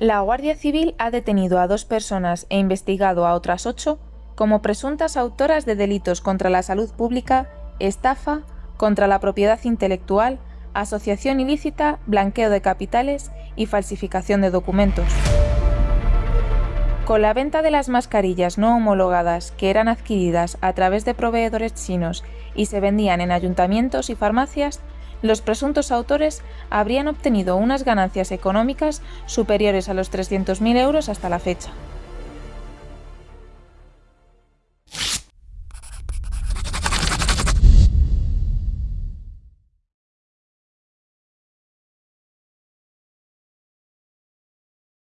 La Guardia Civil ha detenido a dos personas e investigado a otras ocho como presuntas autoras de delitos contra la salud pública, estafa, contra la propiedad intelectual, asociación ilícita, blanqueo de capitales y falsificación de documentos. Con la venta de las mascarillas no homologadas que eran adquiridas a través de proveedores chinos y se vendían en ayuntamientos y farmacias, los presuntos autores habrían obtenido unas ganancias económicas superiores a los 300.000 euros hasta la fecha.